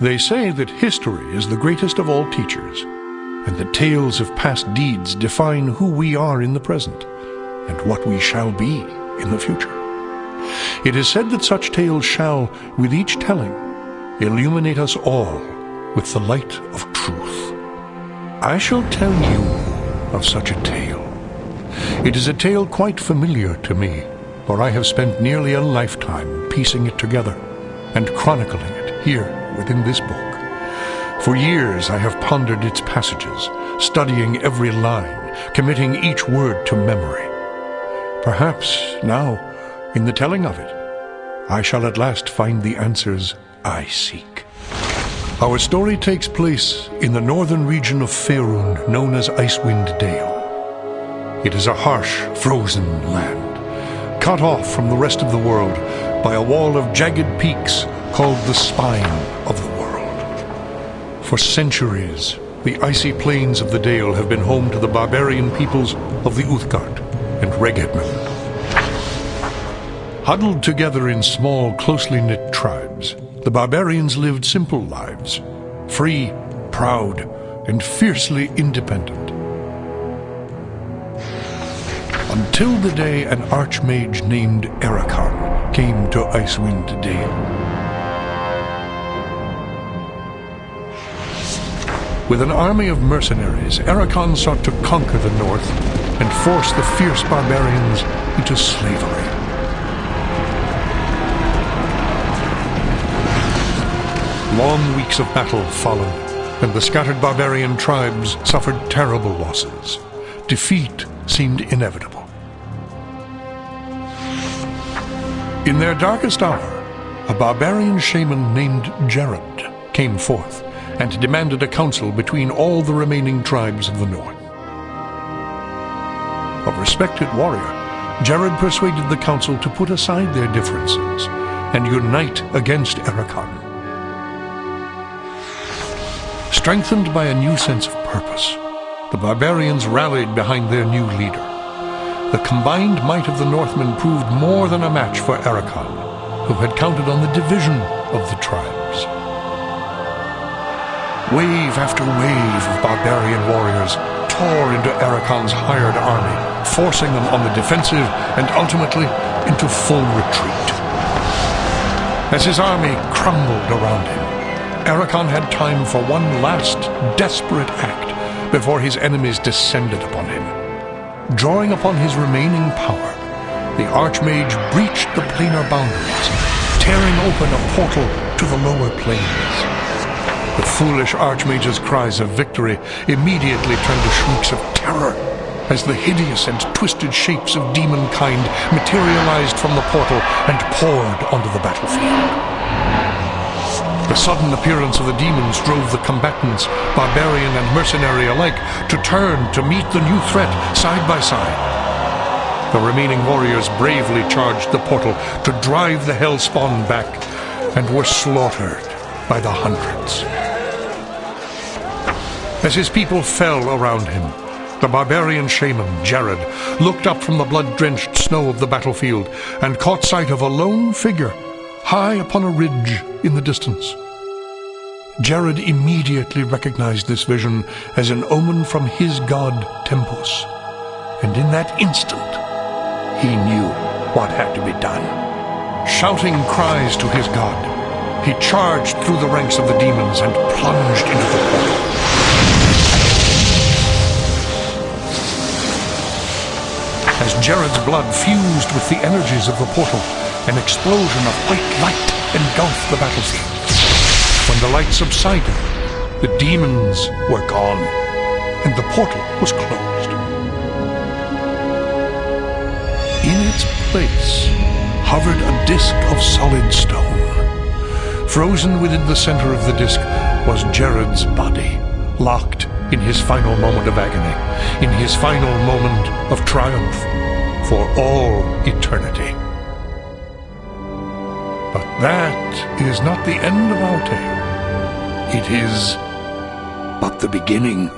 They say that history is the greatest of all teachers, and that tales of past deeds define who we are in the present and what we shall be in the future. It is said that such tales shall, with each telling, illuminate us all with the light of truth. I shall tell you of such a tale. It is a tale quite familiar to me, for I have spent nearly a lifetime piecing it together and chronicling it here within this book. For years I have pondered its passages, studying every line, committing each word to memory. Perhaps now, in the telling of it, I shall at last find the answers I seek. Our story takes place in the northern region of Faerun, known as Icewind Dale. It is a harsh, frozen land, cut off from the rest of the world by a wall of jagged peaks called the Spine of the World. For centuries, the icy plains of the Dale have been home to the barbarian peoples of the Uthgardt and Reghedmen. Huddled together in small, closely knit tribes, the barbarians lived simple lives, free, proud, and fiercely independent. Until the day an archmage named Arakas came to Icewind Dale. With an army of mercenaries, Arakas sought to conquer the north and force the fierce barbarians into slavery. Long weeks of battle followed, and the scattered barbarian tribes suffered terrible losses. Defeat seemed inevitable. In their darkest hour, a barbarian shaman named Jerrod came forth and demanded a council between all the remaining tribes of the north. A respected warrior, Jerrod persuaded the council to put aside their differences and unite against Arakas. Strengthened by a new sense of purpose, the barbarians rallied behind their new leader. The combined might of the Northmen proved more than a match for Arakas, who had counted on the division of the tribes. Wave after wave of barbarian warriors tore into Arakas's hired army, forcing them on the defensive and ultimately into full retreat. As his army crumbled around him, Arakas had time for one last desperate act before his enemies descended upon him. Drawing upon his remaining power, the Archmage breached the planar boundaries, tearing open a portal to the lower planes. The foolish Archmage's cries of victory immediately turned to shrieks of terror as the hideous and twisted shapes of demonkind materialized from the portal and poured onto the battlefield. The sudden appearance of the demons drove the combatants, barbarian and mercenary alike, to turn to meet the new threat side by side. The remaining warriors bravely charged the portal to drive the Hellspawn back and were slaughtered by the hundreds. As his people fell around him, the barbarian shaman, Jerrod, looked up from the blood-drenched snow of the battlefield and caught sight of a lone figure high upon a ridge in the distance. Jerrod immediately recognized this vision as an omen from his god Tempus, and in that instant he knew what had to be done. Shouting cries to his god, he charged through the ranks of the demons and plunged into the portal. As Jerrod's blood fused with the energies of the portal, an explosion of white light engulfed the battlefield. When the light subsided, the demons were gone, and the portal was closed. In its place hovered a disk of solid stone. Frozen within the center of the disk was Jerrod's body, locked in his final moment of agony, in his final moment of triumph, for all eternity. But that is not the end of our tale. It is but the beginning.